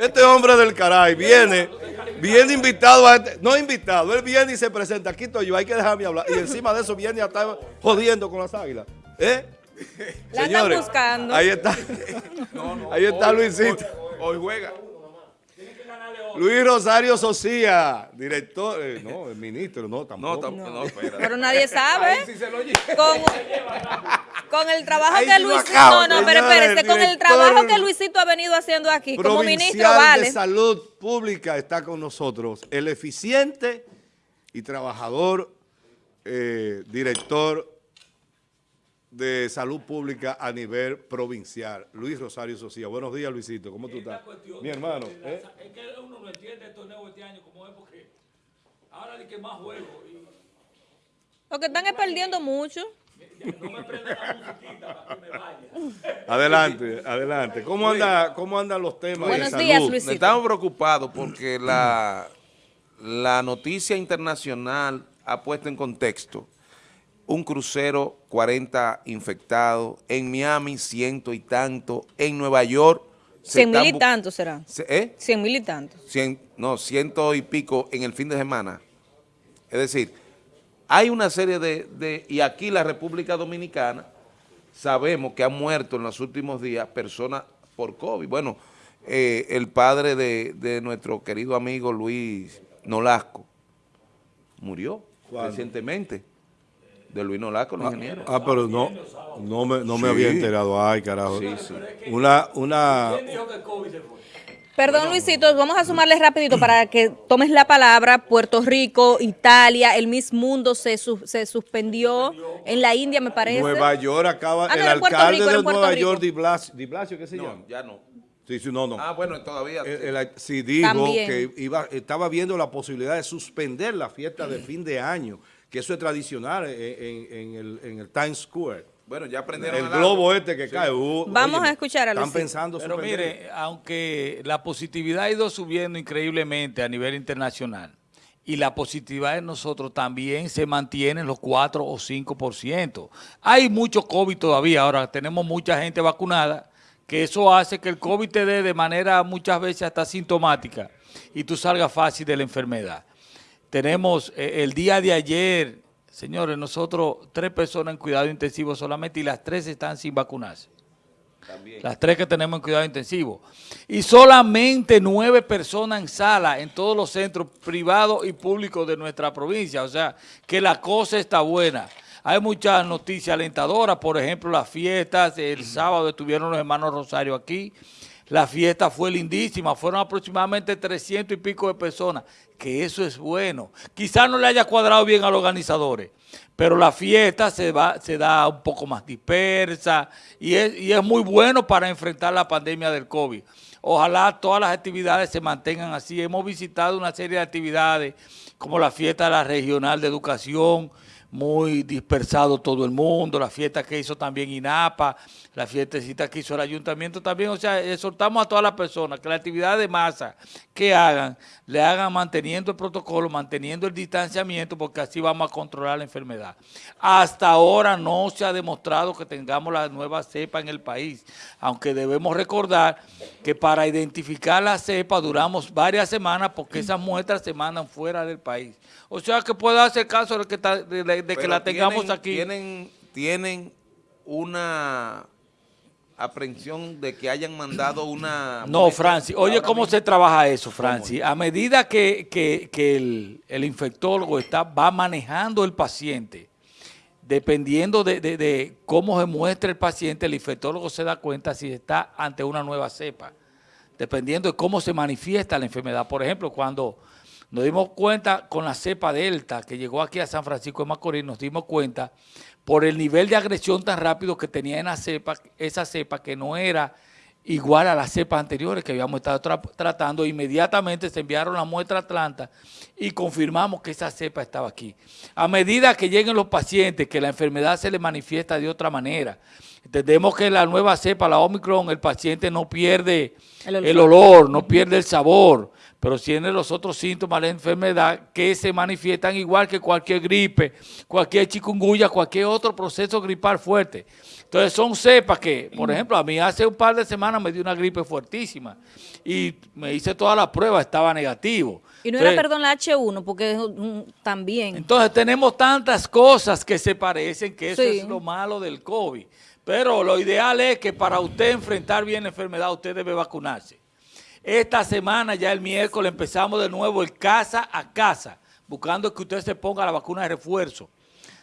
Este hombre del caray viene, viene invitado a este, no invitado, él viene y se presenta, aquí estoy yo, hay que dejarme hablar. Y encima de eso viene a estar jodiendo con las águilas. ¿Eh? La están buscando. Ahí está. ahí está Luisito. Hoy, juega. Luis Rosario Socia, director, eh, no, el ministro, no, tampoco. No, no, Pero nadie sabe. con, con, el trabajo que Luisito, no, no, pero espérese, con el trabajo que Luisito ha venido haciendo aquí como ministro, vale. de Salud Pública está con nosotros, el eficiente y trabajador, eh, director de salud pública a nivel provincial, Luis Rosario Socia. Buenos días, Luisito. ¿Cómo tú estás? Mi hermano. ¿eh? Es que uno no entiende el torneo este año como es porque ahora hay que más juego. Y... Porque están perdiendo mucho. No me prenda la musiquita para que me vaya. Adelante, adelante. ¿Cómo, anda, cómo andan los temas Buenos de salud? días, Luisito. Estamos preocupados porque la, la noticia internacional ha puesto en contexto un crucero 40 infectados, en Miami ciento y tanto, en Nueva York... Cien mil y tanto será. ¿Eh? Cien mil y tanto. no, ciento y pico en el fin de semana. Es decir, hay una serie de, y aquí la República Dominicana sabemos que han muerto en los últimos días personas por COVID. Bueno, eh, el padre de, de, nuestro querido amigo Luis Nolasco murió recientemente de Luis Nolaco, el ah, ingeniero. Ah, pero no, no me, no me había enterado. Ay, carajo. Sí, sí. Una, una... Perdón, Luisito, vamos a sumarle rapidito para que tomes la palabra. Puerto Rico, Italia, el Miss Mundo se, se suspendió en la India, me parece. Nueva York acaba, ah, el alcalde de Nueva York, Di Blasio, Di Blasio, ¿qué se llama? No, ya no. Sí, sí, no, no. Ah, bueno, todavía. sí, dijo que iba, estaba viendo la posibilidad de suspender la fiesta de fin de año que eso es tradicional en, el, Times Square. Bueno, ya aprendieron El globo este que cae. Uh, Vamos a escuchar a los Están pensando Pero mire, aunque la positividad ha ido subiendo increíblemente a nivel internacional y la positividad de nosotros también se mantiene en los 4 o 5%. Hay mucho COVID todavía, ahora tenemos mucha gente vacunada, que eso hace que el COVID te dé de manera muchas veces hasta sintomática y tú salgas fácil de la enfermedad. Tenemos eh, el día de ayer, señores, nosotros tres personas en cuidado intensivo solamente y las tres están sin vacunarse. Las tres que tenemos en cuidado intensivo. Y solamente nueve personas en sala en todos los centros privados y públicos de nuestra provincia. O sea, que la cosa está buena. Hay muchas noticias alentadoras, por ejemplo, las fiestas. El sábado estuvieron los hermanos Rosario aquí. La fiesta fue lindísima, fueron aproximadamente 300 y pico de personas, que eso es bueno. Quizás no le haya cuadrado bien a los organizadores, pero la fiesta se, va, se da un poco más dispersa y es, y es muy bueno para enfrentar la pandemia del COVID. Ojalá todas las actividades se mantengan así. Hemos visitado una serie de actividades como la fiesta de la regional de educación, muy dispersado todo el mundo, la fiesta que hizo también INAPA, la fiestecita que hizo el ayuntamiento también, o sea, exhortamos a todas las personas que la actividad de masa que hagan, le hagan manteniendo el protocolo, manteniendo el distanciamiento, porque así vamos a controlar la enfermedad. Hasta ahora no se ha demostrado que tengamos la nueva cepa en el país, aunque debemos recordar que para identificar la cepa duramos varias semanas porque esas muestras se mandan fuera del país. O sea que puede hacer caso de que, de, que la tengamos aquí. Tienen, tienen una aprehensión de que hayan mandado una... No, Francis, oye cómo se trabaja eso, Francis. A medida que, el, el, infectólogo está, va manejando el paciente, dependiendo de, de, cómo se muestra el paciente, el infectólogo se da cuenta si está ante una nueva cepa, dependiendo de cómo se manifiesta la enfermedad. Por ejemplo, cuando nos dimos cuenta con la cepa Delta que llegó aquí a San Francisco de Macorís, nos dimos cuenta por el nivel de agresión tan rápido que tenía en la cepa, esa cepa que no era igual a las cepas anteriores que habíamos estado tratando, inmediatamente se enviaron la muestra a Atlanta y confirmamos que esa cepa estaba aquí. A medida que lleguen los pacientes, que la enfermedad se le manifiesta de otra manera, entendemos que la nueva cepa, la Omicron, el paciente no pierde el olor no pierde el sabor, pero tiene los otros síntomas de la enfermedad que se manifiestan igual que cualquier gripe, cualquier chikungunya, cualquier otro proceso gripal fuerte. Entonces son cepas que, por ejemplo, a mí hace un par de semanas me dio una gripe fuertísima y me hice todas las pruebas, estaba negativo. Y no era, perdón, la H1, porque también. entonces tenemos tantas cosas que se parecen que eso Sí. es lo malo del COVID. Pero lo ideal es que para usted enfrentar bien la enfermedad, usted debe vacunarse. Esta semana, ya el miércoles, empezamos de nuevo el casa a casa, buscando que usted se ponga la vacuna de refuerzo.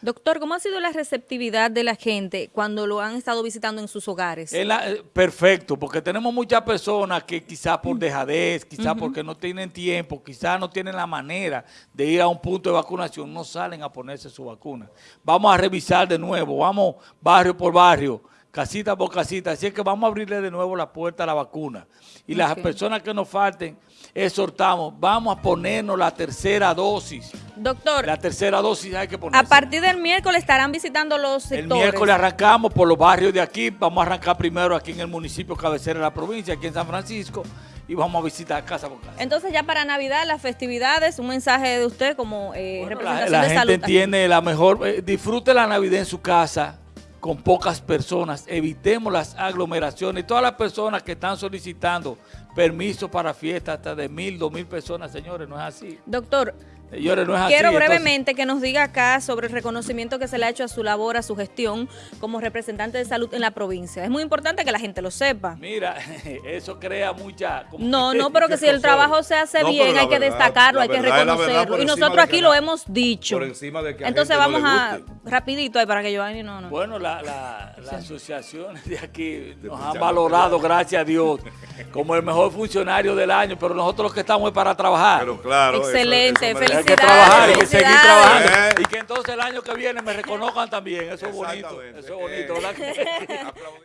Doctor, ¿cómo ha sido la receptividad de la gente cuando lo han estado visitando en sus hogares? Es la- eh, perfecto, porque tenemos muchas personas que quizás por dejadez, quizás porque no tienen tiempo, quizás no tienen la manera de ir a un punto de vacunación, no salen a ponerse su vacuna. Vamos a revisar de nuevo, vamos barrio por barrio, casita por casita, así es que vamos a abrirle de nuevo la puerta a la vacuna. Y las personas que nos falten, exhortamos, vamos a ponernos la tercera dosis. Doctor, La tercera dosis hay que a ponerse. partir del miércoles estarán visitando los El sectores. miércoles arrancamos por los barrios de aquí, vamos a arrancar primero aquí en el municipio cabecera de la provincia, aquí en San Francisco, y vamos a visitar casa por casa. Entonces ya para Navidad, las festividades, un mensaje de usted como eh, Bueno, representación la, la de gente salud. tiene la mejor, eh, disfrute la Navidad en su casa con pocas personas, evitemos las aglomeraciones, todas las personas que están solicitando permiso para fiestas hasta de mil, dos mil personas, señores, no es así. Doctor, Señores, no es así. quiero entonces- brevemente que nos diga acá sobre el reconocimiento que se le ha hecho a su labor, a su gestión como representante de salud en la provincia. Es muy importante que la gente lo sepa. Mira, eso crea mucha... como No, no, pero que si el trabajo se hace No, bien, hay que verdad, destacarlo, hay que reconocerlo. Y nosotros aquí lo hemos dicho. por encima de que a Entonces no vamos a, rapidito ahí para que Giovanni no, no. Bueno, la, la, las asociaciones de aquí nos han valorado, gracias a Dios, como el mejor funcionario del año, pero nosotros los que estamos es para trabajar. Pero claro. Excelente, eso merece- hay que felicidades, trabajar y que seguir felicidades. trabajando. Eh. Y que entonces el año que viene me reconozcan también. Eso es bonito. Eso es bonito.